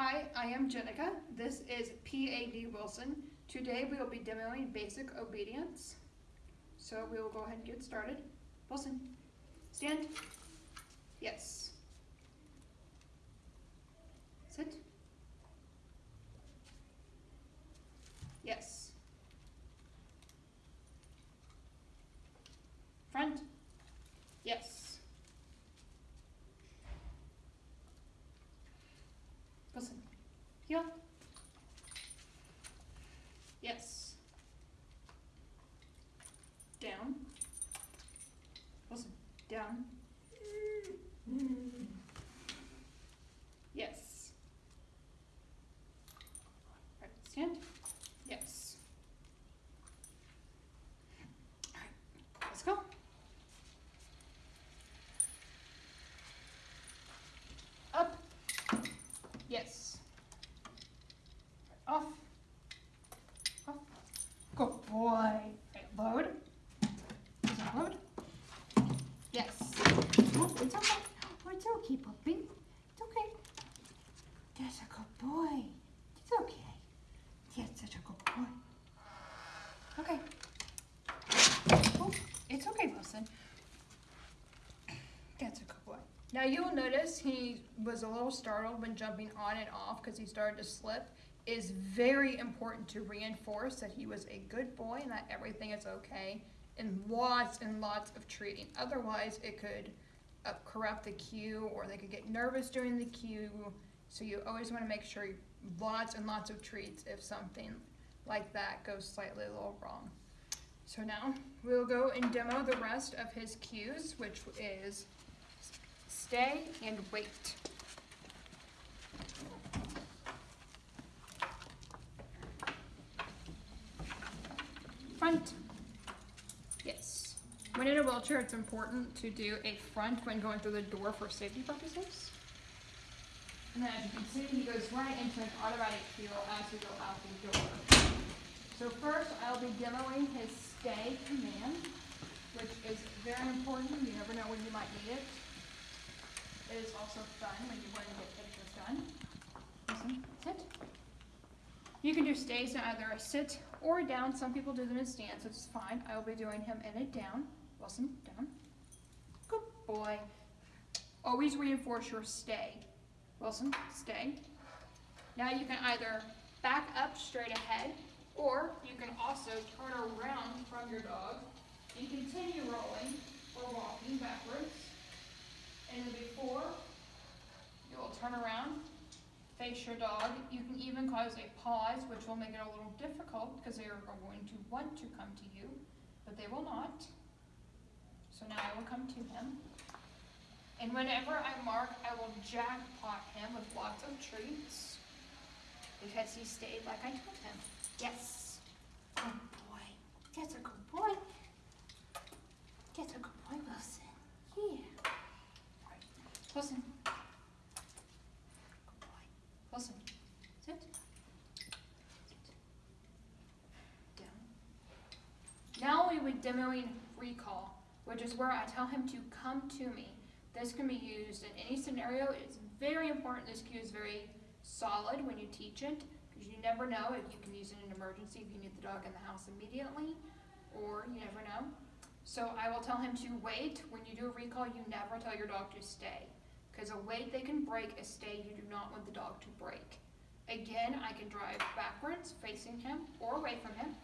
Hi, I am Jenica. This is PAD Wilson. Today we will be demoing basic obedience. So we will go ahead and get started. Wilson, stand. Yes. Sit. Yes. Front. Yes. Listen. Heel. Yes. Down. Listen. Down. Yes. Right. Stand. Yes. All right. Let's go. Up. Yes. Off. Off. Good boy. Load. Load? Yes. Oh, it's okay. Oh, it's okay, puppy. It's okay. That's a good boy. It's okay. Yes, such a good boy. Okay. Oh, it's okay, Wilson. That's a good boy. Now you'll notice he was a little startled when jumping on and off because he started to slip. Is very important to reinforce that he was a good boy and that everything is okay and lots and lots of treating. Otherwise, it could uh, corrupt the cue or they could get nervous during the cue. So you always want to make sure lots and lots of treats if something like that goes slightly a little wrong. So now we'll go and demo the rest of his cues, which is stay and wait. Front. Yes. When in a wheelchair, it's important to do a front when going through the door for safety purposes. And then as you can see, he goes right into an automatic heel as we go out the door. So first, I'll be demoing his stay command, which is very important. You never know when you might need it. It is also fun when you want to get pictures done. Listen, sit. You can do stays in either a sit or down. Some people do them in stands, which is fine. I will be doing him in a down. Wilson, down. Good boy. Always reinforce your stay. Wilson, stay. Now you can either back up straight ahead, or you can also turn around from your dog and continue rolling or walking backwards. And before you will turn around, face your dog. You can even cause a pause, which will make it a little difficult because they are going to want to come to you, but they will not. So now I will come to him. And whenever I mark, I will jackpot him with lots of treats because he stayed like I told him. Yes. Good boy. That's a good boy. That's a good boy, Wilson. Yeah. Wilson. Good boy. Wilson. Sit. Sit. Down. Now we will be demoing recall, which is where I tell him to come to me. This can be used in any scenario. It's very important this cue is very solid when you teach it because you never know if you can use it in an emergency if you need the dog in the house immediately or you never know. So I will tell him to wait. When you do a recall, you never tell your dog to stay because a wait they can break, a stay you do not want the dog to break. Again, I can drive backwards facing him or away from him.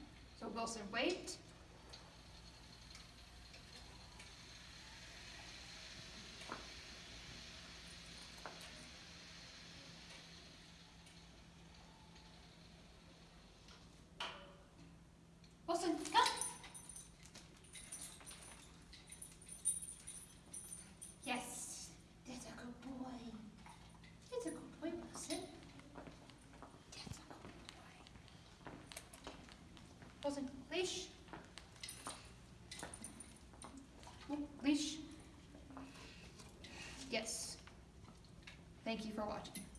So Wilson, wait. Wilson, come. Yes, that's a good boy. That's a good boy, Wilson. That's a good boy. Wilson, leash. Oh, Leash. Yes. Thank you for watching.